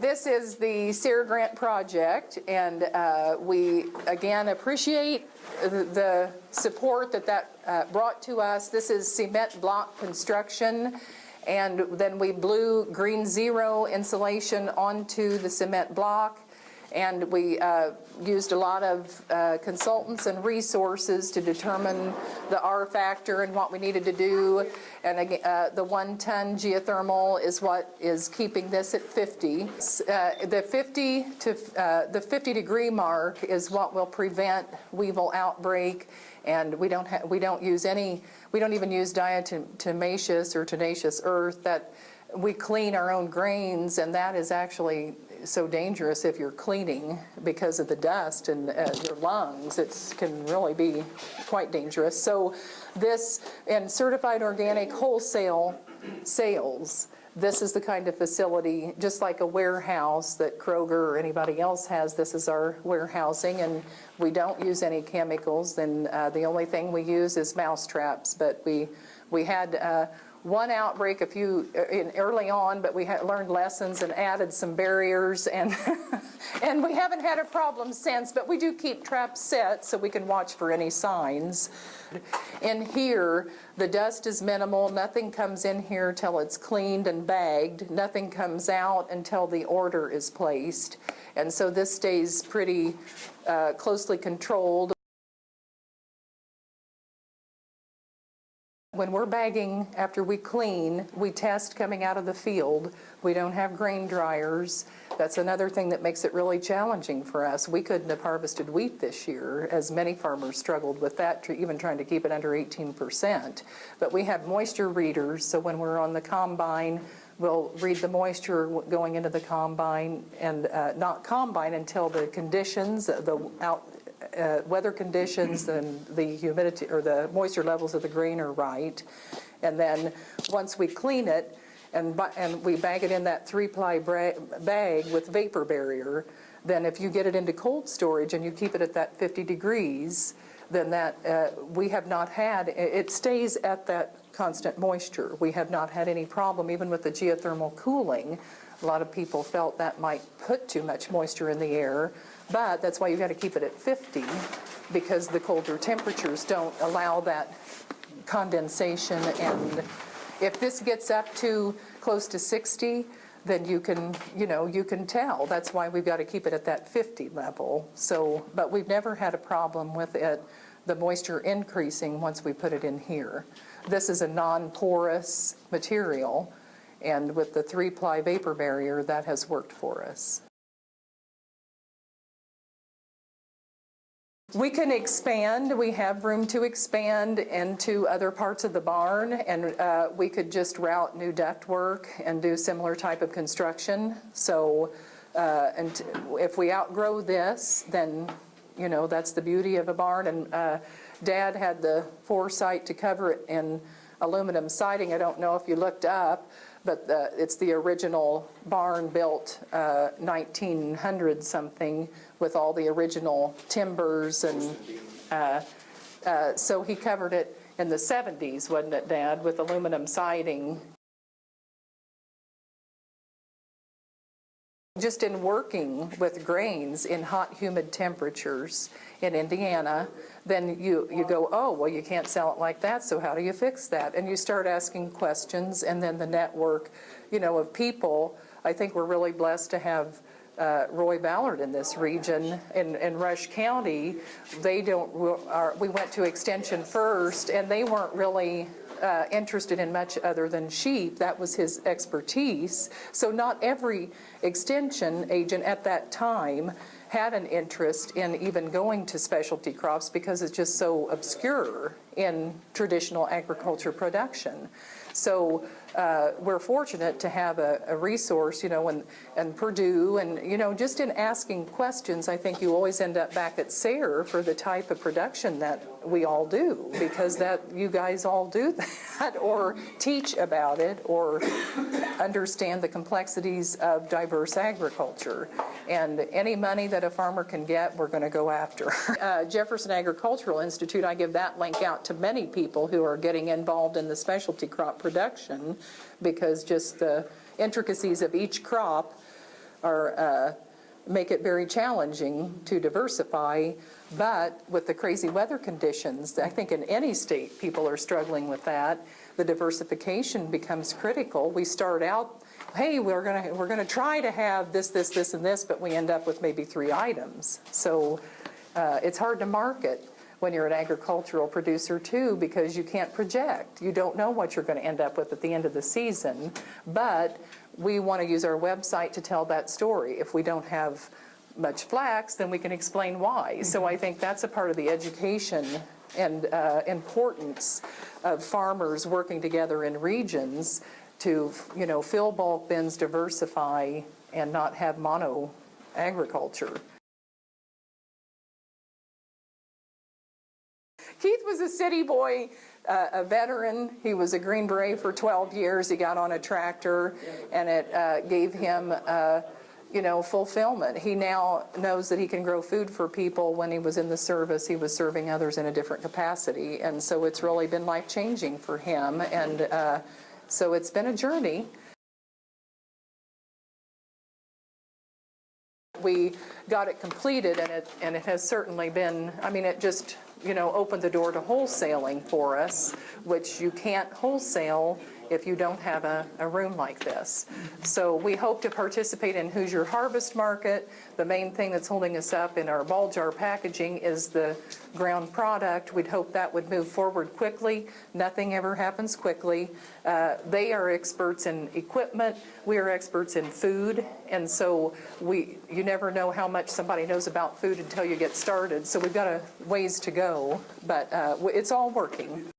this is the SARE grant project, and uh, we, again, appreciate the- the support that that uh, brought to us. This is cement block construction, and then we blew green zero insulation onto the cement block. And we uh, used a lot of uh, consultants and resources to determine the R factor and what we needed to do. And uh, the one-ton geothermal is what is keeping this at 50. Uh, The 50 to uh, the 50 degree mark is what will prevent weevil outbreak. And we don't we don't use any we don't even use diatomaceous or tenacious earth that we clean our own grains and that is actually so dangerous if you're cleaning because of the dust and uh, your lungs. It can really be quite dangerous. So this, and certified organic wholesale sales, this is the kind of facility, just like a warehouse that Kroger or anybody else has, this is our warehousing, and we don't use any chemicals, and uh, the only thing we use is mouse traps, but we, we had uh, one outbreak a few uh, in early on, but we learned lessons and added some barriers, and and we haven't had a problem since. But we do keep traps set so we can watch for any signs. In here, the dust is minimal. Nothing comes in here till it's cleaned and bagged. Nothing comes out until the order is placed, and so this stays pretty uh, closely controlled. When we're bagging after we clean, we test coming out of the field. We don't have grain dryers. That's another thing that makes it really challenging for us. We couldn't have harvested wheat this year, as many farmers struggled with that, even trying to keep it under 18%. But we have moisture readers, so when we're on the combine, we'll read the moisture going into the combine and uh, not combine until the conditions, the out, uh, weather conditions and the humidity or the moisture levels of the grain are right. And then once we clean it and, and we bag it in that three-ply bag with vapor barrier, then if you get it into cold storage and you keep it at that 50 degrees, then that uh, we have not had, it stays at that constant moisture. We have not had any problem even with the geothermal cooling. A lot of people felt that might put too much moisture in the air. But that's why you've got to keep it at 50 because the colder temperatures don't allow that condensation. And if this gets up to close to 60, then you can, you know, you can tell. That's why we've got to keep it at that 50 level. So, but we've never had a problem with it, the moisture increasing once we put it in here. This is a non-porous material, and with the three-ply vapor barrier, that has worked for us. We can expand. We have room to expand into other parts of the barn, and uh, we could just route new duct work and do similar type of construction. So, uh, and if we outgrow this, then you know that's the beauty of a barn. And uh, Dad had the foresight to cover it in aluminum siding. I don't know if you looked up, but the, it's the original barn built uh, 1900 something with all the original timbers and uh, uh, so he covered it in the 70s, wasn't it, Dad, with aluminum siding. Just in working with grains in hot, humid temperatures in Indiana, then you, you go, oh, well, you can't sell it like that, so how do you fix that? And you start asking questions, and then the network, you know, of people. I think we're really blessed to have uh, Roy Ballard in this region. In, in Rush County, they don't, are, we went to Extension first, and they weren't really uh, interested in much other than sheep. That was his expertise. So not every extension agent at that time had an interest in even going to specialty crops because it's just so obscure in traditional agriculture production. So uh, we're fortunate to have a, a, resource, you know, and, and Purdue, and, you know, just in asking questions, I think you always end up back at SARE for the type of production that we all do, because that you guys all do that, or teach about it, or understand the complexities of diverse agriculture. And any money that a farmer can get, we're going to go after. Uh, Jefferson Agricultural Institute, I give that link out to many people who are getting involved in the specialty crop production because just the intricacies of each crop are, uh, make it very challenging to diversify. But with the crazy weather conditions, I think in any state, people are struggling with that. The diversification becomes critical. We start out, hey, we're gonna, we're gonna try to have this, this, this, and this, but we end up with maybe three items. So uh, it's hard to market when you're an agricultural producer too, because you can't project. You don't know what you're going to end up with at the end of the season. But we want to use our website to tell that story. If we don't have much flax, then we can explain why. So I think that's a part of the education and uh, importance of farmers working together in regions to, you know, fill bulk bins, diversify, and not have mono agriculture. Was a city boy, uh, a veteran. He was a Green Beret for 12 years. He got on a tractor, and it uh, gave him, uh, you know, fulfillment. He now knows that he can grow food for people. When he was in the service, he was serving others in a different capacity, and so it's really been life changing for him. And uh, so it's been a journey. we got it completed and it, and it has certainly been, I mean, it just, you know, opened the door to wholesaling for us, which you can't wholesale if you don't have a, a room like this. So we hope to participate in Hoosier Harvest Market. The main thing that's holding us up in our ball jar packaging is the ground product. We'd hope that would move forward quickly. Nothing ever happens quickly. Uh, They are experts in equipment. We are experts in food. And so we, you never know how much somebody knows about food until you get started. So we've got a ways to go, but uh, it's all working.